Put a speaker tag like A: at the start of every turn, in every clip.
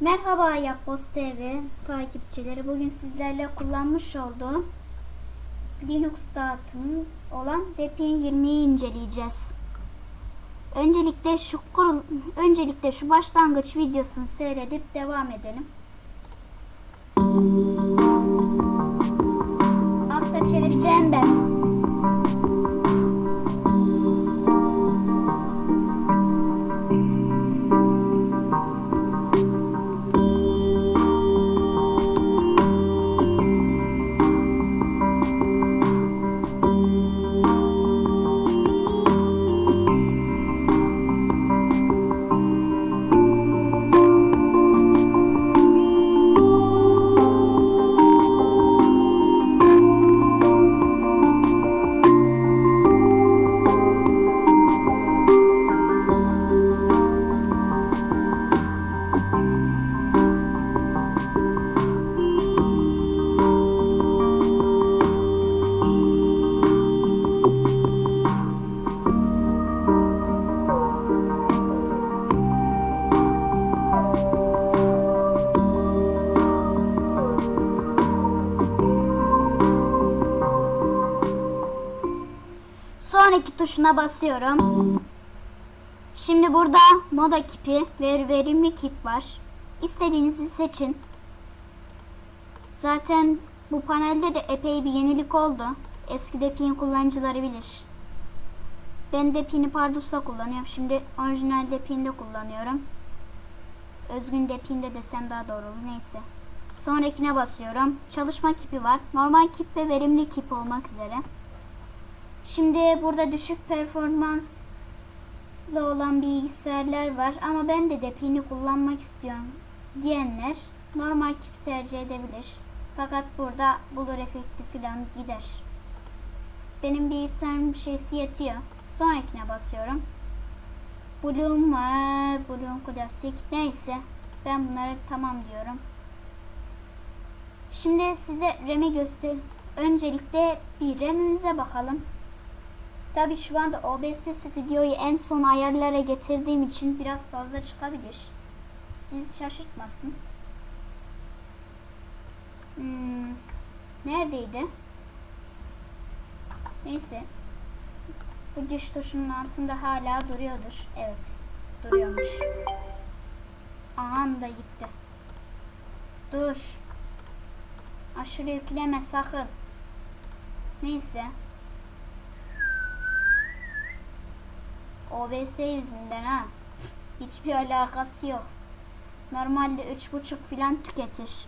A: Merhaba Yapboz TV takipçileri. Bugün sizlerle kullanmış olduğum Linux dağıtımı olan Debian 20'yi inceleyeceğiz. Öncelikle şu kurul öncelikle şu başlangıç videosunu seyredip devam edelim. Altta çevireceğim ben. Sonraki tuşuna basıyorum. Şimdi burada moda kipi ve verimli kip var. İstediğinizi seçin. Zaten bu panelde de epey bir yenilik oldu. Eski Depian kullanıcıları bilir. Ben Depian'i Pardus'ta kullanıyorum. Şimdi orijinal Depian'de kullanıyorum. Özgün Depian'de desem daha doğru olur. Neyse. Sonrakine basıyorum. Çalışma kipi var. Normal kip ve verimli kip olmak üzere. Şimdi burada düşük performanslı olan bilgisayarlar var ama ben de Depian'i kullanmak istiyorum diyenler normal kip tercih edebilir. Fakat burada bulur efekti falan gider. Benim bilgisayarım şeysi yetiyor. Sonrakine basıyorum. Bloom var. Bloom klasik. Neyse. Ben bunları tamam diyorum. Şimdi size RAM'i göster. Öncelikle bir RAM'imize bakalım. Tabi şu anda OBS stüdyoyu en son ayarlara getirdiğim için biraz fazla çıkabilir. Sizi şaşırtmasın. Hmm, neredeydi? Neyse. Bu düş tuşunun altında hala duruyordur. Evet. Duruyormuş. Aha da gitti. Dur. Aşırı yükleme sakın. Neyse. OBS yüzünden ha. Hiçbir alakası yok. Normalde üç buçuk filan tüketir.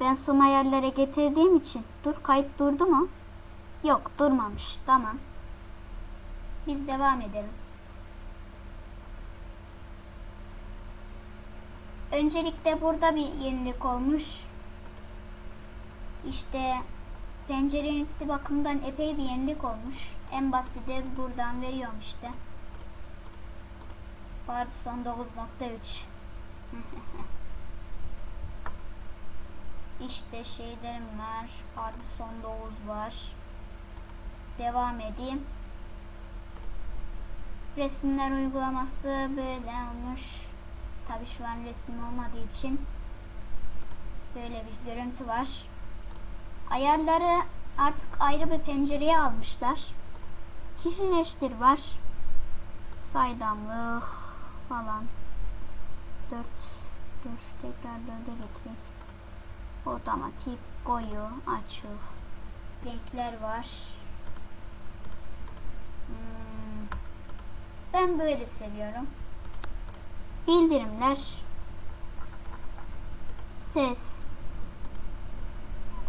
A: Ben son ayarlara getirdiğim için. Dur kayıt durdu mu? Yok durmamış. Tamam. Biz devam edelim. Öncelikle burada bir yenilik olmuş. İşte pencere ünitesi bakımından epey bir yenilik olmuş. En basiti buradan veriyorum işte. Pardon 9.3 İşte şeylerim var. Pardon 9 var. Devam edeyim. Resimler uygulaması böyle olmuş. Tabi şu an resim olmadığı için böyle bir görüntü var. Ayarları artık ayrı bir pencereye almışlar. Kişileştir var. Saydamlık falan. 4 dur tekrar 4'e getireyim. Otomatik koyu açık. Renkler var. Hmm. Ben böyle seviyorum. Bildirimler. Ses.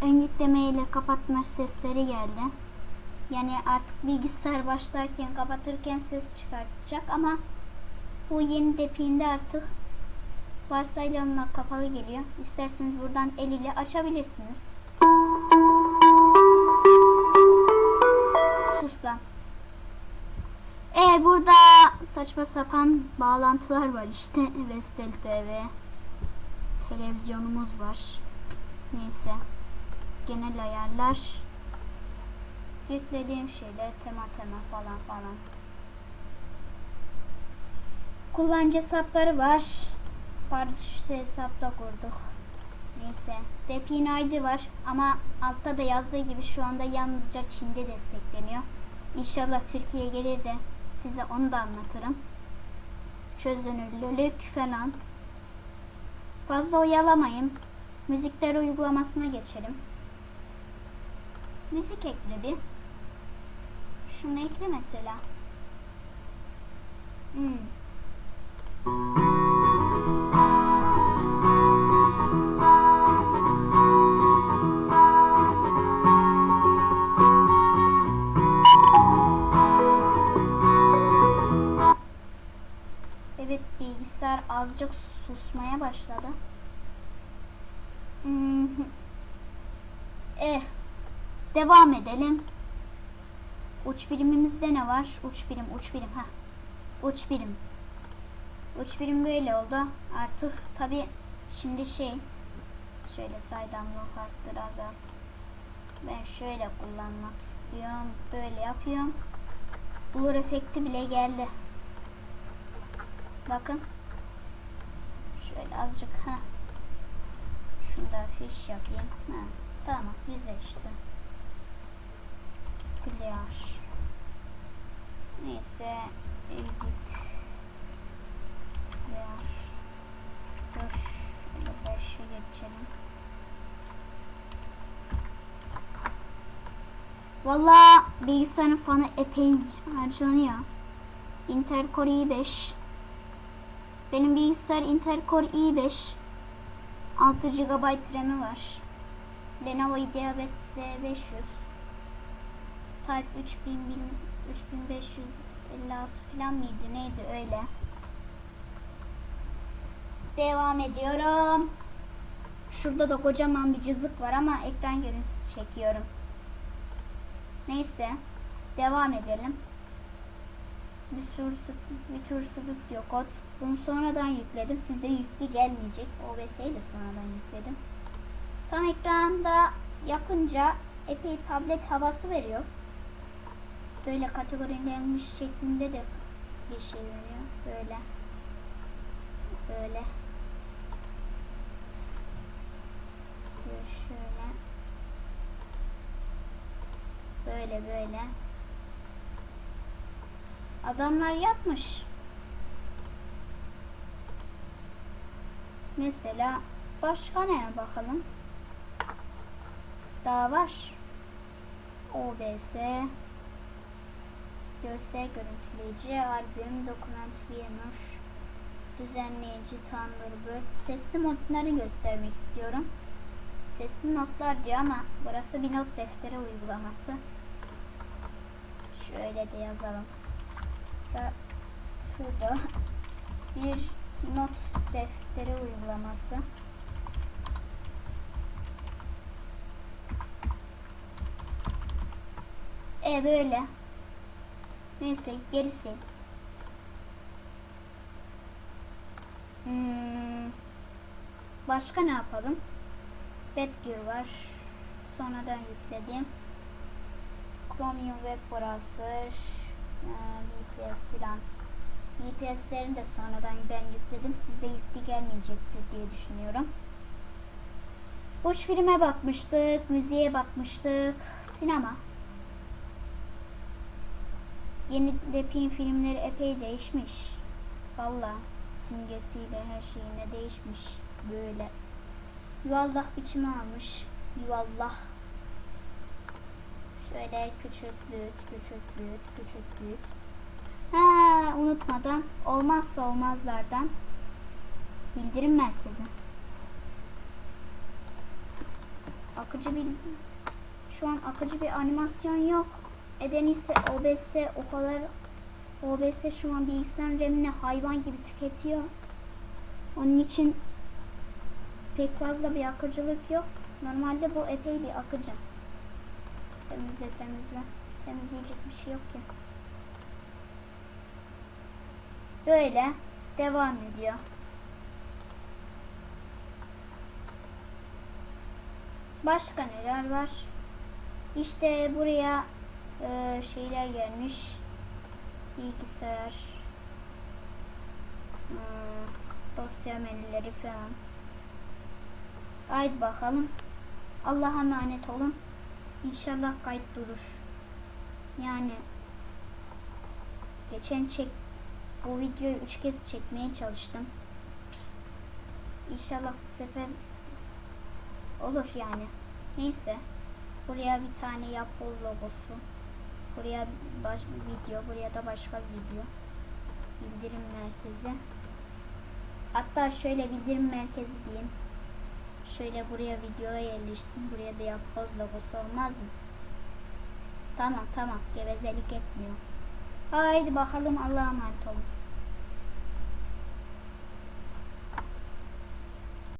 A: Ön yükleme ile kapatma sesleri geldi. Yani artık bilgisayar başlarken kapatırken ses çıkartacak ama bu yeni depinde artık varsayılanla kapalı geliyor. İsterseniz buradan el ile açabilirsiniz. Sus lan. Ee burada saçma sapan bağlantılar var işte. Vestel TV. Televizyonumuz var. Neyse. Genel ayarlar. Yüklediğim şeyler tema tema falan falan. Kullanıcı hesapları var. Pardus hesapta kurduk. Neyse. Depin ID var ama altta da yazdığı gibi şu anda yalnızca Çin'de destekleniyor. İnşallah Türkiye'ye gelir de size onu da anlatırım. Çözünürlülük falan. Fazla oyalamayın. Müzikler uygulamasına geçelim. Müzik ekle bir. Şunu ekle mesela. Hmm. Evet bilgisayar azıcık susmaya başladı. Hmm. Eh. Devam edelim. Uç birimimizde ne var? Uç birim, uç birim. ha. Uç birim. Uç birim böyle oldu. Artık tabi şimdi şey şöyle saydamlık arttır azalt. Ben şöyle kullanmak istiyorum. Böyle yapıyorum. Blur efekti bile geldi. Bakın. Şöyle azıcık ha. Şunu da fiş yapayım. Ha, tamam güzel işte. Clear. Neyse exit. Clear. Dur. Şöyle beşe geçelim. Valla bilgisayarın fanı epey harcanıyor. Intel Core i5 benim bilgisayar Intel Core i5 6 GB RAM'i var. Lenovo IdeaPad Z500 Type 3000 3556 falan mıydı neydi öyle. Devam ediyorum. Şurada da kocaman bir cızık var ama ekran görüntüsü çekiyorum. Neyse. Devam edelim. Bir sürü bir tür diyor kod. Bunu sonradan yükledim. Sizde yüklü gelmeyecek. OBS'yi de sonradan yükledim. Tam ekranda yapınca epey tablet havası veriyor. Böyle kategorilenmiş şeklinde de bir şey veriyor. Böyle. Böyle. Böyle şöyle. Böyle böyle. Adamlar yapmış. Mesela başka neye bakalım? Daha var. OBS Görsel görüntüleyici, albüm, dokument VMware düzenleyici, Thunderbird sesli modları göstermek istiyorum. Sesli notlar diyor ama burası bir not defteri uygulaması. Şöyle de yazalım. Burası da bir not defteri uygulaması. E böyle. Neyse gerisi. Hmm. Başka ne yapalım? Bedgear var. Sonradan yükledim. Chromium Web Browser. VPS filan. VPS'lerini de sonradan ben yükledim. Sizde yüklü gelmeyecektir diye düşünüyorum. Uç filme bakmıştık. Müziğe bakmıştık. Sinema. Yeni Depin filmleri epey değişmiş. Valla simgesiyle her şeyine değişmiş. Böyle. Yuvallah biçimi almış. Yuvallah. Şöyle küçük büyük, küçük büyük, küçük büyük. Ha unutmadan olmazsa olmazlardan bildirim merkezi. Akıcı bir şu an akıcı bir animasyon yok. Eden ise OBS o kadar OBS şu an bilgisayar RAM'ini hayvan gibi tüketiyor. Onun için pek fazla bir akıcılık yok. Normalde bu epey bir akıcı. Temizle temizle. Temizleyecek bir şey yok ki. Böyle devam ediyor. Başka neler var? İşte buraya e, şeyler gelmiş. Bilgisayar. Hmm, Dosya menüleri falan. Haydi bakalım. Allah'a emanet olun. İnşallah kayıt durur. Yani geçen çek bu videoyu üç kez çekmeye çalıştım. İnşallah bu sefer olur yani. Neyse. Buraya bir tane yapboz logosu. Buraya baş, video, buraya da başka video. Bildirim merkezi. Hatta şöyle bildirim merkezi diyeyim. Şöyle buraya videoya yerleştim. Buraya da yapboz logosu olmaz mı? Tamam tamam gevezelik etmiyor. Haydi bakalım Allah'a emanet olun.